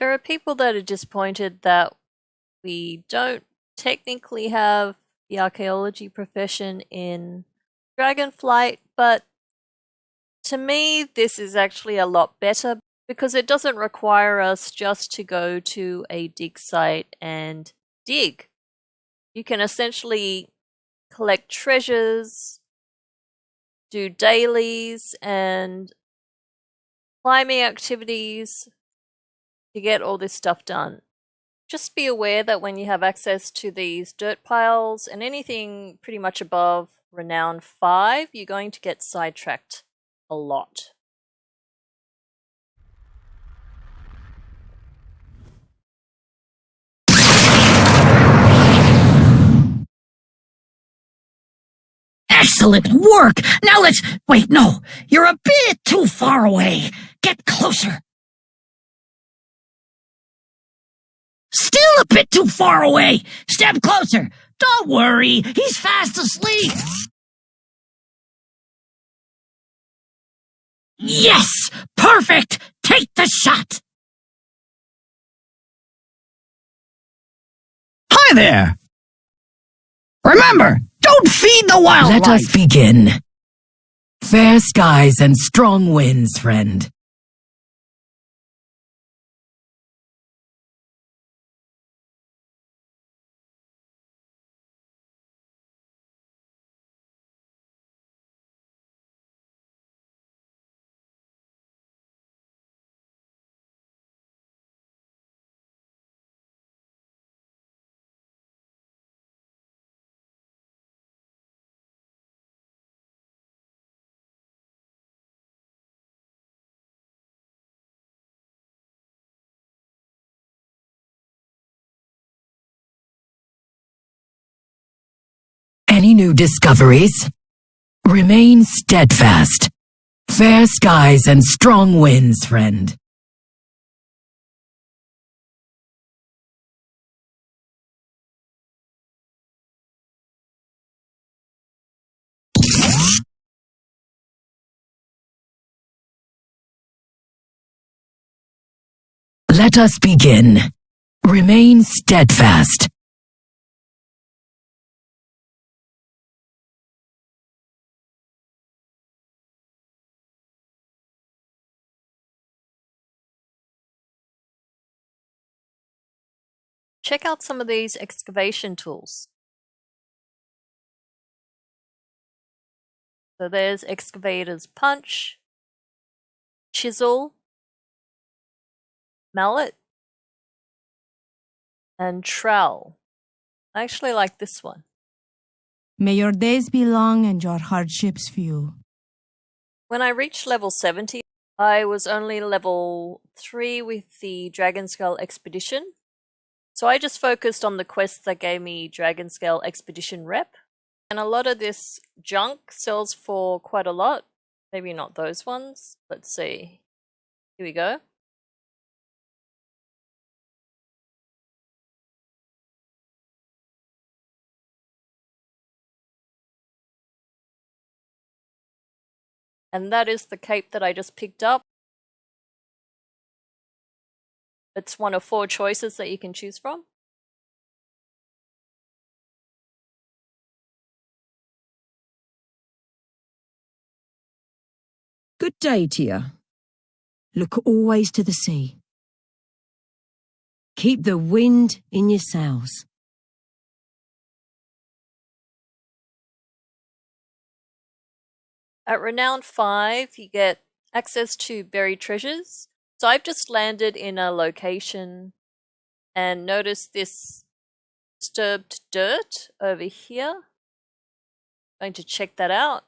There are people that are disappointed that we don't technically have the archaeology profession in Dragonflight, but to me, this is actually a lot better because it doesn't require us just to go to a dig site and dig. You can essentially collect treasures, do dailies and climbing activities to get all this stuff done. Just be aware that when you have access to these dirt piles and anything pretty much above Renown 5, you're going to get sidetracked a lot. Excellent work! Now let's... Wait, no! You're a bit too far away! Get closer! Still a bit too far away! Step closer! Don't worry, he's fast asleep! Yes! Perfect! Take the shot! Hi there! Remember, don't feed the wildlife! Let us begin. Fair skies and strong winds, friend. Any new discoveries? Remain steadfast. Fair skies and strong winds, friend. Let us begin. Remain steadfast. Check out some of these excavation tools. So there's excavator's punch, chisel, mallet, and trowel. I actually like this one. May your days be long and your hardships few. When I reached level 70, I was only level 3 with the Dragonscale Expedition. So I just focused on the quests that gave me Dragonscale Expedition rep. And a lot of this junk sells for quite a lot. Maybe not those ones. Let's see. Here we go. And that is the cape that I just picked up. It's one of four choices that you can choose from. Good day to you. Look always to the sea. Keep the wind in your sails. At Renown 5, you get access to buried treasures. So I've just landed in a location and noticed this disturbed dirt over here. Going to check that out.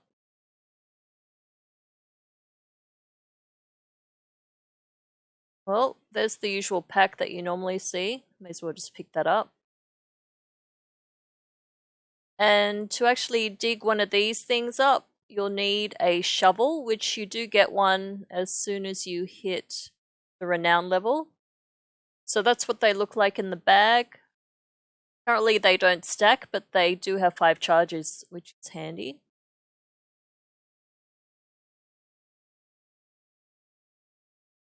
Well, there's the usual pack that you normally see. May as well just pick that up. And to actually dig one of these things up, you'll need a shovel, which you do get one as soon as you hit the renown level. So that's what they look like in the bag. Currently they don't stack, but they do have five charges, which is handy.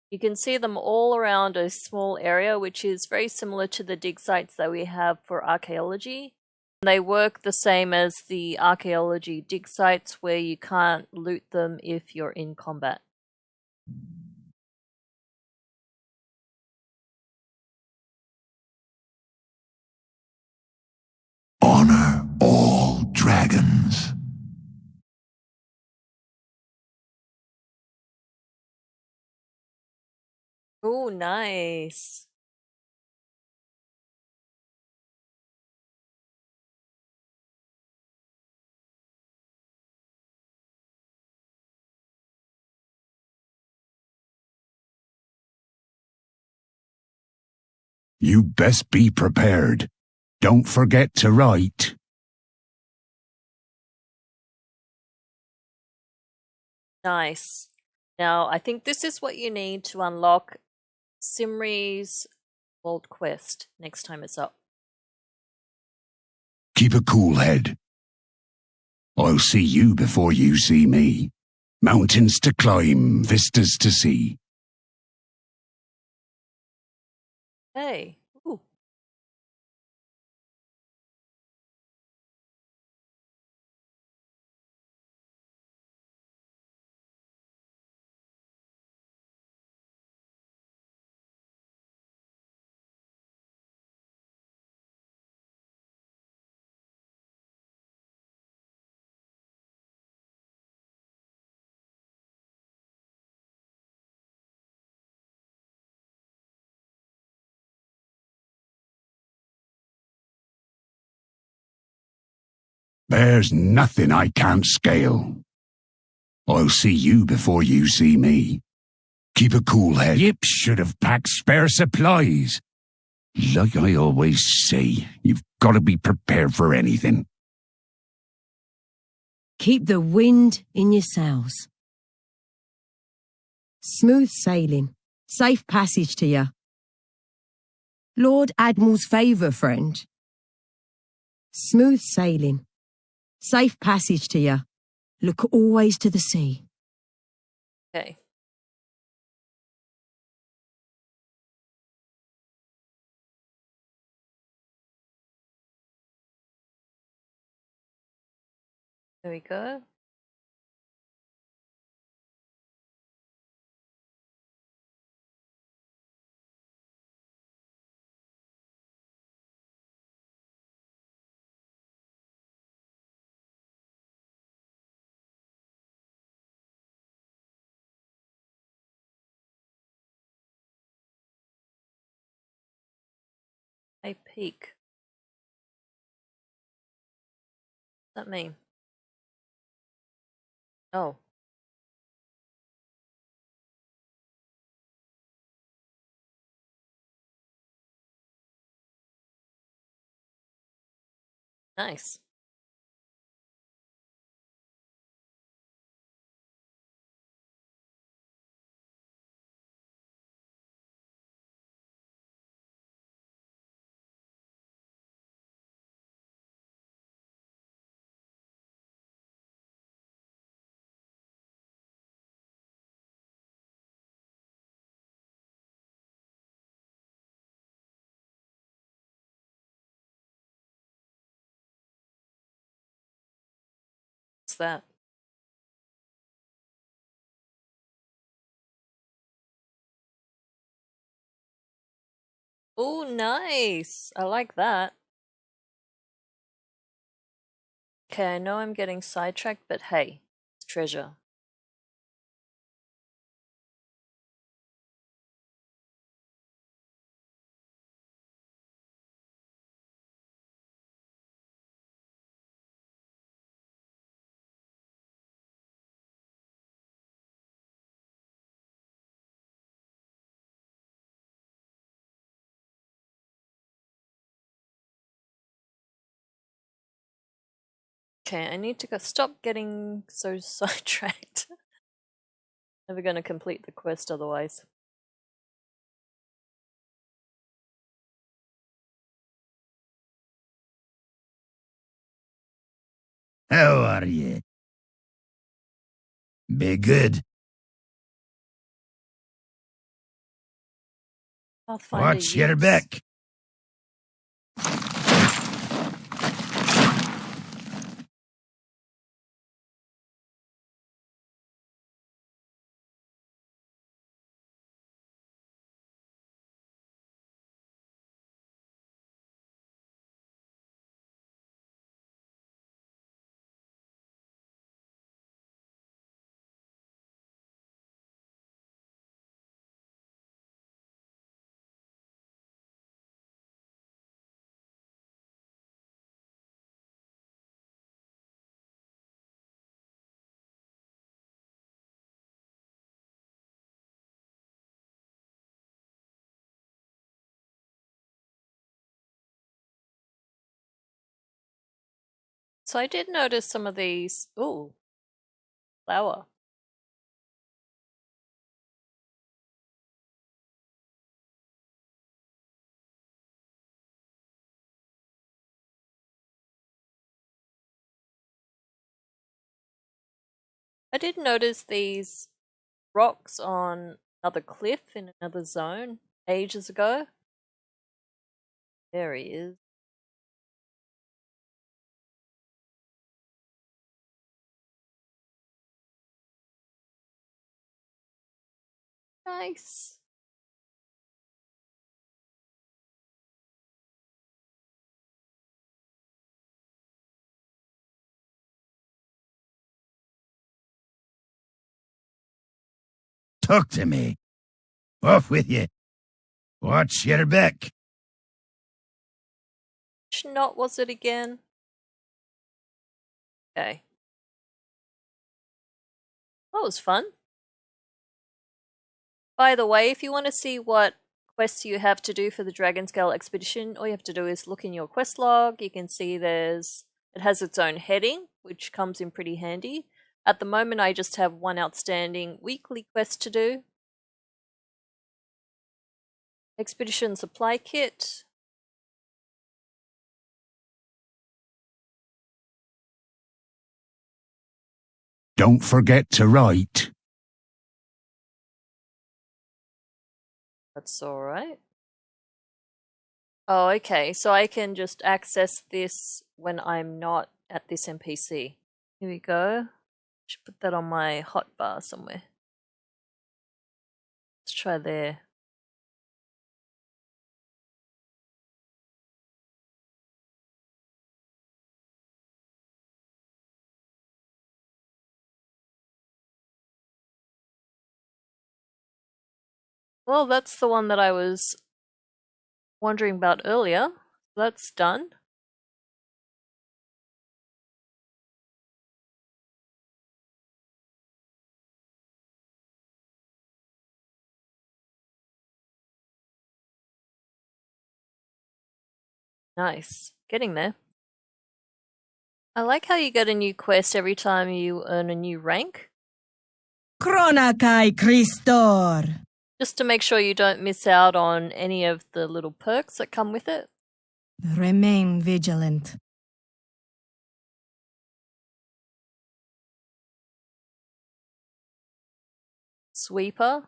You can see them all around a small area, which is very similar to the dig sites that we have for archaeology. They work the same as the archaeology dig sites, where you can't loot them if you're in combat. Honor all dragons. Oh, nice. You best be prepared. Don't forget to write. Nice. Now, I think this is what you need to unlock Simri's World Quest next time it's up. Keep a cool head. I'll see you before you see me. Mountains to climb, vistas to see. Hey. There's nothing I can't scale. I'll see you before you see me. Keep a cool head. Yip should have packed spare supplies. Like I always say, you've got to be prepared for anything. Keep the wind in your sails. Smooth sailing. Safe passage to you. Lord Admiral's favour, friend. Smooth sailing. Safe passage to you. Look always to the sea. Okay. There we go. A peak. What's that mean? Oh. Nice. That? Oh, nice. I like that. Okay, I know I'm getting sidetracked, but hey, treasure. Okay, I need to go stop getting so sidetracked. Never gonna complete the quest otherwise. How are you? Be good. Watch your back. So I did notice some of these. Ooh, flower. I did notice these rocks on another cliff in another zone ages ago. There he is. Nice. Talk to me. Off with you. Watch your back. Which knot was it again? Okay. That was fun. By the way, if you want to see what quests you have to do for the Dragonscale expedition, all you have to do is look in your quest log. You can see there's it has its own heading, which comes in pretty handy. At the moment, I just have one outstanding weekly quest to do. Expedition supply kit. Don't forget to write. That's alright. Oh, okay. So I can just access this when I'm not at this NPC. Here we go. Should put that on my hotbar somewhere. Let's try there. Well, that's the one that I was wondering about earlier. That's done. Nice. Getting there. I like how you get a new quest every time you earn a new rank, Chronakai Christor. Just to make sure you don't miss out on any of the little perks that come with it. Remain vigilant. Sweeper.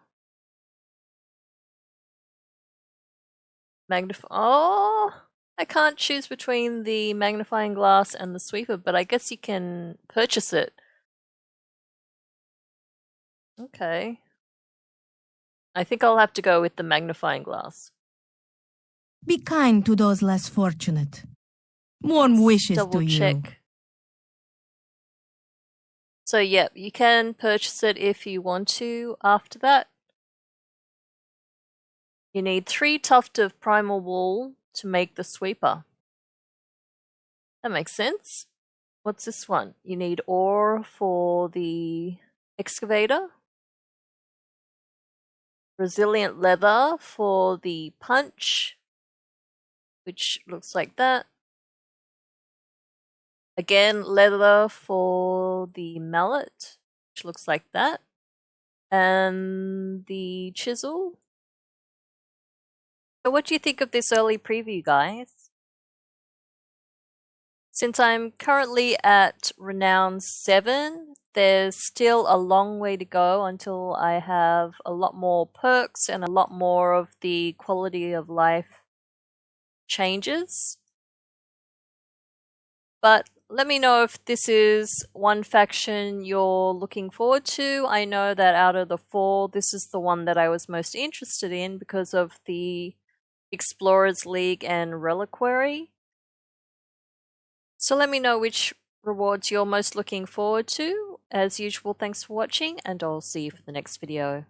Magnify. Oh, I can't choose between the magnifying glass and the sweeper, but I guess you can purchase it. Okay. I think I'll have to go with the magnifying glass. Be kind to those less fortunate. Warm wishes Double to you. check. So, yep, you can purchase it if you want to after that. You need three tuft of primal wool to make the sweeper. That makes sense. What's this one? You need ore for the excavator. Resilient leather for the punch, which looks like that. Again, leather for the mallet, which looks like that. And the chisel. So what do you think of this early preview, guys? Since I'm currently at Renown 7, there's still a long way to go until I have a lot more perks and a lot more of the quality of life changes. But let me know if this is one faction you're looking forward to. I know that out of the four, this is the one that I was most interested in because of the Explorers League and Reliquary. So let me know which rewards you're most looking forward to. As usual, thanks for watching, and I'll see you for the next video.